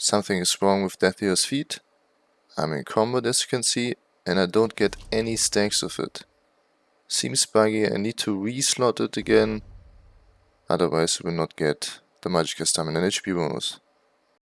Something is wrong with Death Dealer's Fete. I'm in combat as you can see and I don't get any stacks of it. Seems buggy, I need to reslot it again. Otherwise we will not get the Magicka Stamina and HP bonus.